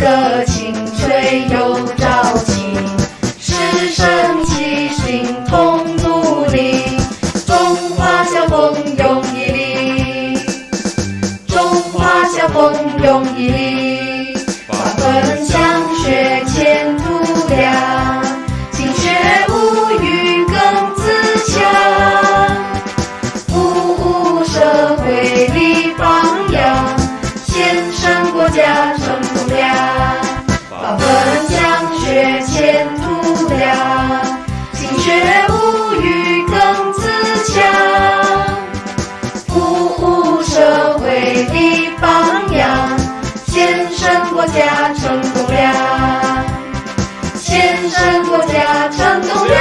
得清水有朝气师生齐心同努力中华小奉永一力中华小奉永一力发奋向学前途亮勤学无语更自强服务社会立榜样先生国家上学前途亮，勤学物欲更自强，服务社会的榜样，献身国家成栋梁，献身国家成栋梁。